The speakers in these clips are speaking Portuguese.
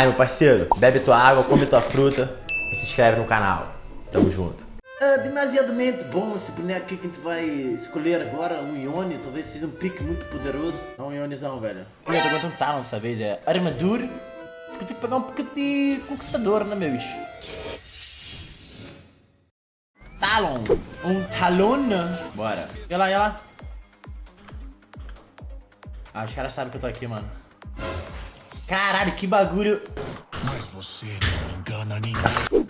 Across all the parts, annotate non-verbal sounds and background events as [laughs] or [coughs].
Aí, meu parceiro, bebe tua água, come tua fruta e se inscreve no canal. Tamo junto. É demasiadamente bom esse boneco aqui que a gente vai escolher agora, um Ione, talvez seja um pique muito poderoso. É um Ionezão, velho. Eu tô aguentando um talão dessa vez, é armadura. Diz que eu tenho que pegar um pouco de conquistador, né, meu bicho? Talon. Um talon. Bora. E lá, e lá. Ah, os caras sabem que eu tô aqui, mano. Caralho, que bagulho. Mas você não engana ninguém.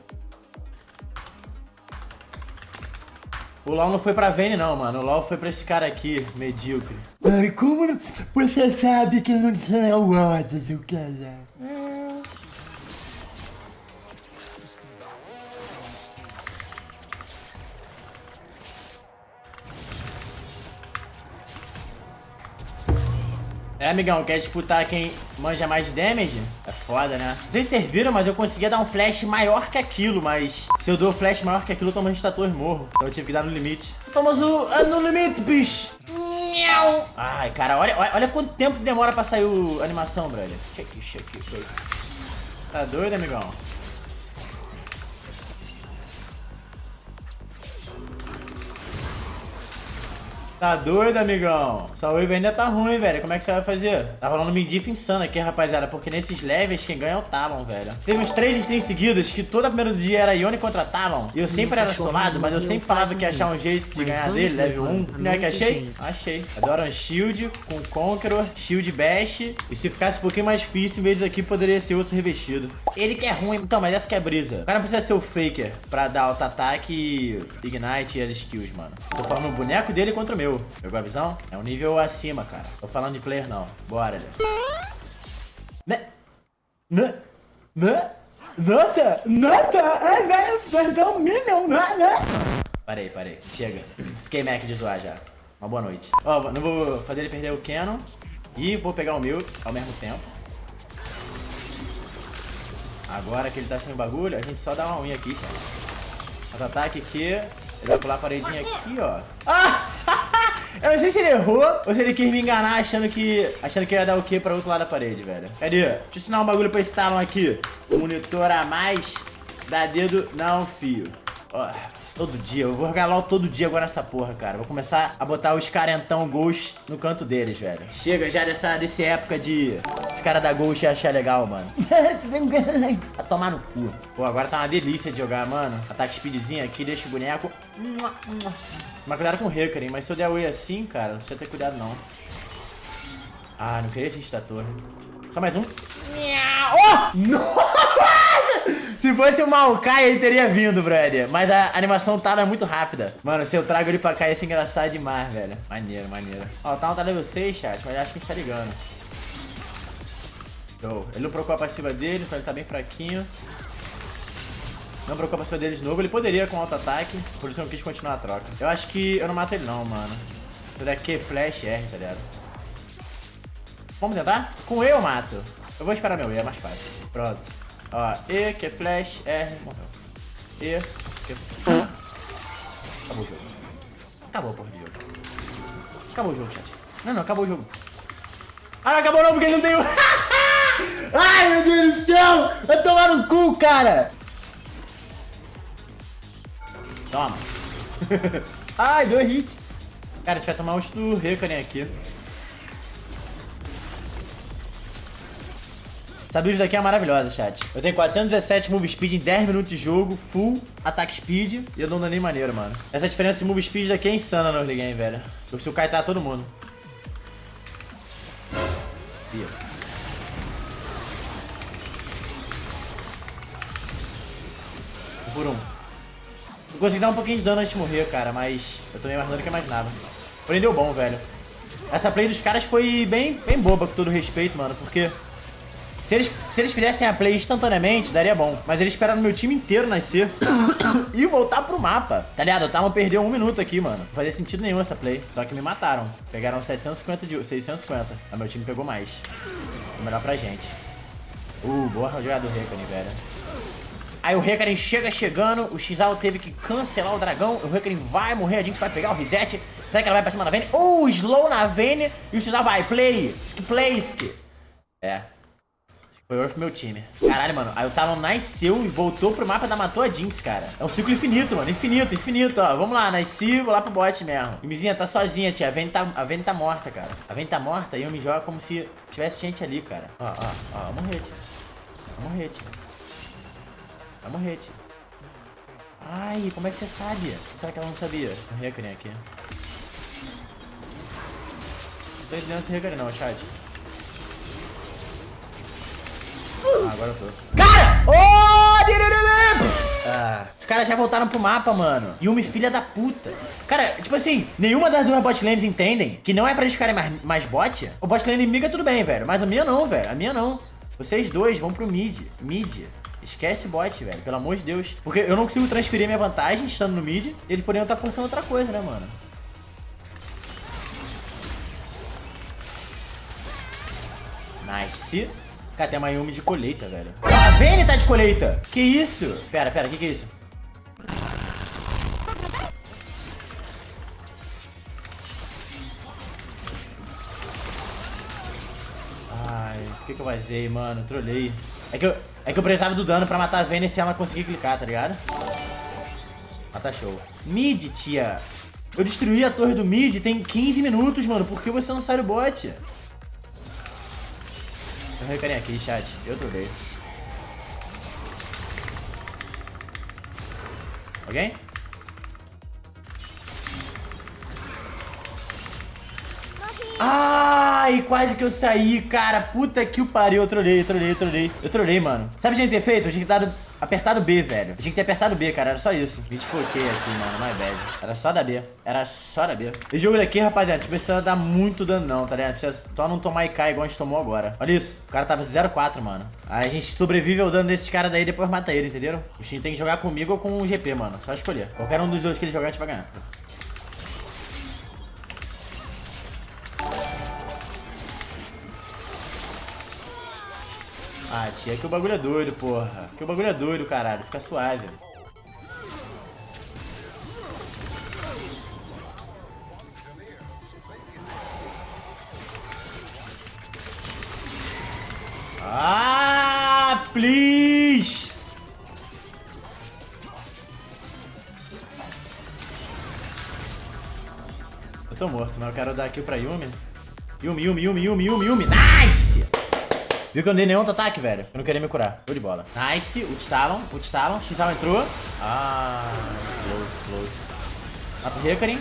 O LoL não foi pra Vayne não, mano. O LoL foi pra esse cara aqui, medíocre. Mano, como não... você sabe que não tinha o ódio, seu cara? É, amigão, quer disputar quem manja mais de damage? É foda, né? Vocês serviram, mas eu conseguia dar um flash maior que aquilo, mas se eu dou flash maior que aquilo, eu tomo um estator morro. Então eu tive que dar no limite. O famoso uh, no limite, bicho. Ai, cara, olha, olha, olha quanto tempo demora pra sair a animação, brother. Check, check, check. Tá doido, amigão? Tá doido, amigão? Sua wave ainda tá ruim, velho. Como é que você vai fazer? Tá rolando midif insano aqui, rapaziada. Porque nesses levels, quem ganha é o Talon, velho. Teve uns três streams seguidos que todo primeiro dia era Yone contra Talon. E eu sempre era solado, mas eu sempre falava que ia achar um jeito de ganhar dele, level 1. Não é que achei? Achei. Adoro um shield com Conqueror, shield bash. E se ficasse um pouquinho mais difícil, em vez aqui, poderia ser outro revestido. Ele que é ruim. Então, mas essa que é brisa. O cara não precisa ser o Faker pra dar auto-ataque, Ignite e as skills, mano. Tô falando o boneco dele contra o meu. Pegou a visão? É um nível acima, cara. Tô falando de player, não. Bora, Lê. Né? Né? Né? Nossa! Nossa! É, velho, perdão, Minion, né? né? Parei, parei. Chega. Fiquei Mac de zoar já. Uma boa noite. Ó, não vou fazer ele perder o Canon. E vou pegar o meu ao mesmo tempo. Agora que ele tá sem bagulho, a gente só dá uma unha aqui, cara. Contra-ataque aqui. Ele vai pular a paredinha aqui, ó. Ah! Eu não sei se ele errou ou se ele quis me enganar achando que achando que ia dar o quê pra outro lado da parede, velho. Cadê? Deixa eu ensinar um bagulho pra esse talão aqui. Monitor a mais, dá dedo não, fio. Ó, todo dia. Eu vou jogar LOL todo dia agora nessa porra, cara. Vou começar a botar os carentão Ghost no canto deles, velho. Chega já dessa, dessa época de os caras da Ghost achar legal, mano. [laughs] Vai tomar no cu. Pô, agora tá uma delícia de jogar, mano. Ataque speedzinho aqui, deixa o boneco. Mas cuidado com o Recarim, mas se eu der away assim, cara, não precisa ter cuidado não. Ah, não queria esse estator. Só mais um. Oh! Nossa! Se fosse o Maokai, ele teria vindo, brother. Mas a animação Tala é muito rápida. Mano, se eu trago ele pra cá, ia ser engraçado demais, velho. Maneiro, maneiro. Ó, o Tala tá level 6, chat, mas acho que a gente tá ligando. Show. Ele não procurou a passiva dele, então ele tá bem fraquinho. Não procurou a passiva dele de novo. Ele poderia com auto-ataque, por isso eu não quis continuar a troca. Eu acho que eu não mato ele não, mano. Se der Q, flash, R, tá ligado? Vamos tentar? Com eu mato. Eu vou esperar meu E, é mais fácil. Pronto. Ó, E, Q, flash, R, morreu. E, Q... Acabou o jogo. Acabou, porra de jogo. Acabou o jogo, chat. Não, não, acabou o jogo. Ah, acabou não, porque não tem... [laughs] Ai, meu Deus do céu! Vai tomar no cu, cara! Toma. [laughs] Ai, deu hit. Cara, a gente vai tomar ult do Recanen aqui. Essa build daqui é maravilhosa, chat. Eu tenho 417 move speed em 10 minutos de jogo, full ataque speed, e eu dou um daninho maneiro, mano. Essa diferença de move speed daqui é insana no early game, velho. Se o Kai tá todo mundo. Ih. Por um. Eu consegui dar um pouquinho de dano antes de morrer, cara, mas eu tomei mais dano que eu imaginava. Porém, deu bom, velho. Essa play dos caras foi bem, bem boba, com todo respeito, mano, porque... Se eles, se eles fizessem a play instantaneamente, daria bom. Mas eles esperaram meu time inteiro nascer [coughs] e voltar pro mapa. Tá ligado? O Talon perdeu um minuto aqui, mano. Não fazia sentido nenhum essa play. Só que me mataram. Pegaram 750 de 650. Mas meu time pegou mais. Foi melhor pra gente. Uh, boa jogada do Rekane, velho. Aí o Rekaren chega chegando, o Xal teve que cancelar o dragão, o Rekaren vai morrer, a gente vai pegar o reset. Será que ela vai pra cima da Vayne? Uh, slow na Vayne e o Xal vai, play, sk, play. É. Foi Earth meu time. Caralho, mano. Aí o Talon nasceu e voltou pro mapa da matou a Jinx, cara. É um ciclo infinito, mano. Infinito, infinito, ó. Vamos lá, nasci, vou lá pro bot mesmo. E Mizinha tá sozinha, tia. A Vayne tá, a Vayne tá morta, cara. A Vayne tá morta e eu me jogo como se tivesse gente ali, cara. Ó, ó, ó. Morrer, tia. Vai morrer, tia. Vai morrer, tia. Ai, como é que você sabe? Será que ela não sabia? Morrer a aqui. Não tô entendendo esse não, chat. Agora eu tô. Cara! Oh! Ah, os caras já voltaram pro mapa, mano. Yumi, filha da puta. Cara, tipo assim, nenhuma das duas bot lanes entendem que não é pra eles ficarem mais, mais bot. O bot lane inimiga tudo bem, velho. Mas a minha não, velho. A minha não. Vocês dois vão pro mid. Mid. Esquece bot, velho. Pelo amor de Deus. Porque eu não consigo transferir minha vantagem estando no mid. Eles poderiam estar forçando outra coisa, né, mano? Nice. Cara, tem uma Yumi de colheita, velho. A Vayne tá de colheita. Que isso? Pera, pera, que que é isso? Ai, por que que eu vazei, mano? Trolei. É que eu, é que eu precisava do dano pra matar a Vayne se ela conseguir clicar, tá ligado? Ah, tá show. Mid, tia. Eu destruí a torre do mid tem 15 minutos, mano. Por que você não sai do bot? Recarei aqui, chat. Eu trolei. Alguém? Ai, quase que eu saí, cara. Puta que o pariu. Eu trolei, eu trolei, eu trolei. Eu trolei, mano. Sabe o que a gente ter feito? A gente ter dado apertado B, velho. A gente ter apertado B, cara. Era só isso. A gente foquei aqui, mano. My bad. Era só da B. Era só da B. Esse jogo daqui, rapaziada, a gente precisa dar muito dano, não, tá ligado? Precisa só não tomar IK igual a gente tomou agora. Olha isso. O cara tava 0-4, mano. Aí a gente sobrevive ao dano desses caras daí e depois mata ele, entenderam? O Shin tem que jogar comigo ou com o GP, mano. Só escolher. Qualquer um dos dois que ele jogar, a gente vai ganhar. Ah, tia, que o bagulho é doido, porra. Que o bagulho é doido, caralho. Fica suave. Ah, please! Eu tô morto, mas eu quero dar kill pra Yumi. Yumi, Yumi, Yumi, Yumi, Yumi, Yumi. Nice! Viu que eu não dei nenhum ataque, velho? Eu não queria me curar. Tô de bola. Nice. Ult Talon. Ult Talon. Xal entrou. Ah, close, close. Mata o Recarim.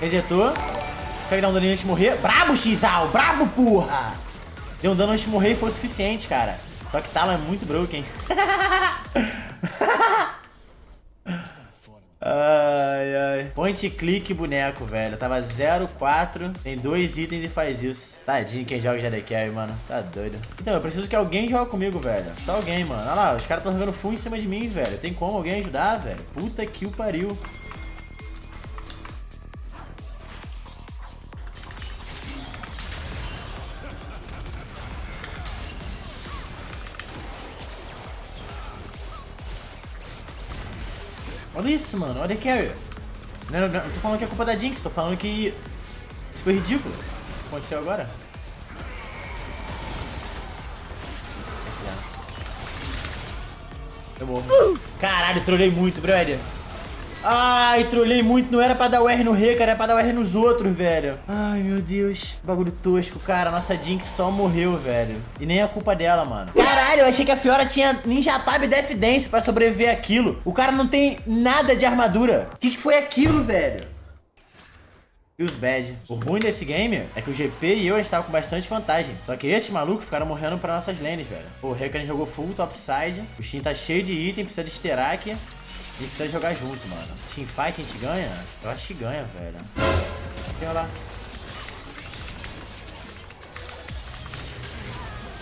Resetou. Consegue dar um dano antes de morrer. Brabo, Xal. Brabo, porra. Deu um dano antes de morrer e foi o suficiente, cara. Só que Talon é muito broken. Ai. [laughs] Point click boneco, velho. Tava 0,4. Tem dois itens e faz isso. Tadinho quem joga de carry, mano. Tá doido. Então, eu preciso que alguém jogue comigo, velho. Só alguém, mano. Olha lá, os caras estão jogando full em cima de mim, velho. Tem como alguém ajudar, velho? Puta que o pariu. Olha isso, mano. Olha carry. Não, não, não, tô falando que é culpa da Jinx, tô falando que isso foi ridículo. O que aconteceu agora? Eu morro. Caralho, trolei muito, brother. Ai, trolei muito. Não era pra dar o R no Rei, cara. Era pra dar o R nos outros, velho. Ai, meu Deus. Bagulho tosco, cara. Nossa Jinx só morreu, velho. E nem é culpa dela, mano. Caralho, eu achei que a Fiora tinha Ninja Tab e Death Dance pra sobreviver aquilo. O cara não tem nada de armadura. O que, que foi aquilo, velho? E os bad. O ruim desse game é que o GP e eu estavam com bastante vantagem. Só que esses malucos ficaram morrendo pra nossas lanes, velho. O Rekan jogou full topside. O Shin tá cheio de item, precisa de Sterak. A gente precisa jogar junto, mano. Teamfight a gente ganha? Eu acho que ganha, velho. Tem lá.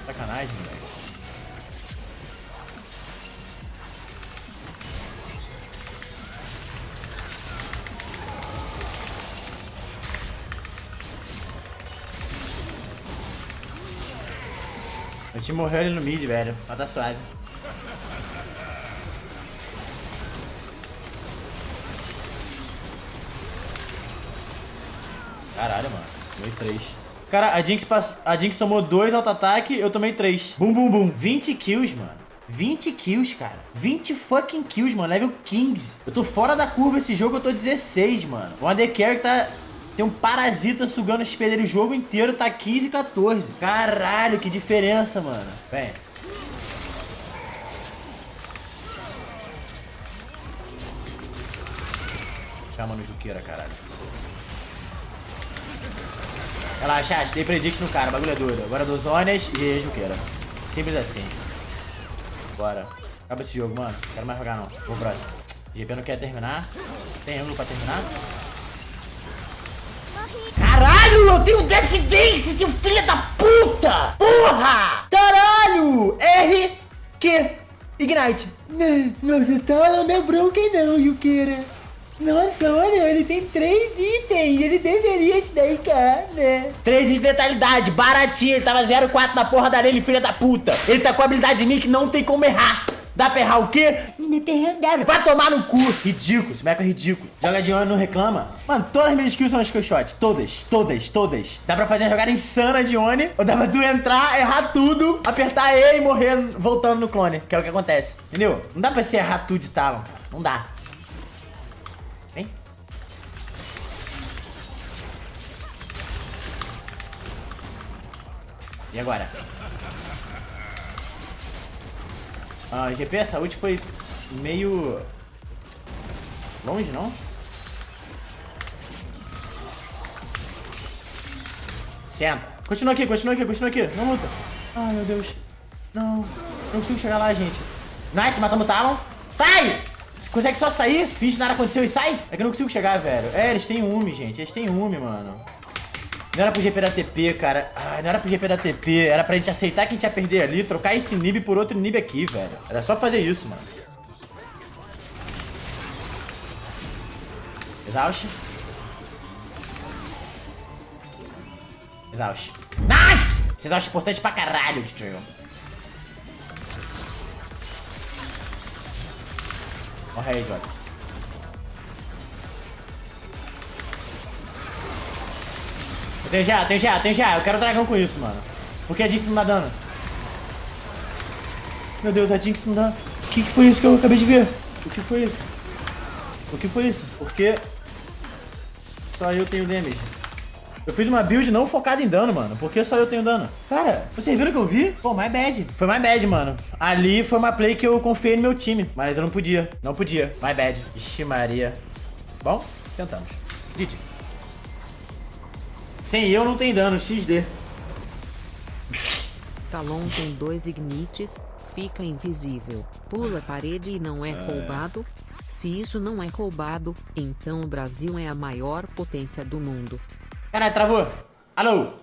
Sacanagem, velho. A gente morreu ali no mid, velho. Mas tá suave. Caralho, mano. 1 e 3. Cara, a Jinx, pass... a Jinx tomou dois auto-ataque, eu tomei três. Bum, bum, bum. 20 kills, mano. 20 kills, cara. 20 fucking kills, mano. Level 15. Eu tô fora da curva esse jogo, eu tô 16, mano. O Undercarry tá... Tem um parasita sugando o XP dele o jogo inteiro, tá 15 e 14. Caralho, que diferença, mano. Vem. Chama no Juqueira, caralho. Relaxa, chat, dei predict no cara, bagulho é doido. Agora dos Zonas e Juqueira. Simples assim. Bora. Acaba esse jogo, mano. Quero mais jogar não. Vou próximo. GP não quer terminar. Tem ângulo pra terminar? Caralho, eu tenho Death Dance, seu filho da puta! Porra! Caralho! R, Q, Ignite. Não, nossa, tá não é Broken não, Yukira. Nossa, olha, ele tem três itens. Ele deveria dedicar, né? Três itens de letalidade, baratinho. Ele tava 0,4 na porra da arena, filha da puta. Ele tá com a habilidade de mim que não tem como errar. Dá pra errar o quê? Vai tomar no cu. Ridículo, esse meco é ridículo. Joga de Oni não reclama. Mano, todas as minhas skills são skillshots. Todas, todas, todas. Dá pra fazer uma jogada insana de Oni. Ou dá pra tu entrar, errar tudo, apertar E e morrer voltando no clone. Que é o que acontece. Entendeu? Não dá pra você errar tudo de Talon, cara. Não dá. E agora? Ah, GP, a saúde foi meio... Longe, não? Senta. Continua aqui, continua aqui, continua aqui. Não luta. Ai, meu Deus. Não. Não consigo chegar lá, gente. Nice, matamos o Talon. Sai! Consegue só sair, finge nada aconteceu e sai? É que eu não consigo chegar, velho. É, eles têm UME, gente. Eles têm UME, mano. Não era pro GP da TP, cara. Ai, não era pro GP da TP. Era pra gente aceitar que a gente ia perder ali, trocar esse nib por outro nib aqui, velho. Era só fazer isso, mano. Exaust. Exaust. Nice! Esse exaust é importante pra caralho, Destroyer. Morre aí, idiota. Tenho já, tenho já, tenho já. Eu quero dragão com isso, mano. Por que a Jinx não dá dano? Meu Deus, a Jinx não dá. O que, que foi isso que eu acabei de ver? O que foi isso? O que foi isso? Porque só eu tenho damage. Eu fiz uma build não focada em dano, mano. Por que só eu tenho dano? Cara, vocês viram o que eu vi? Pô, my bad. Foi my bad, mano. Ali foi uma play que eu confiei no meu time. Mas eu não podia. Não podia. My bad. Ixi, Maria. Bom, tentamos. GG. Sem eu não tem dano. XD. Talon tem dois ignites, fica invisível, pula a parede e não é roubado? Se isso não é roubado, então o Brasil é a maior potência do mundo. Caralho, travou. Alô?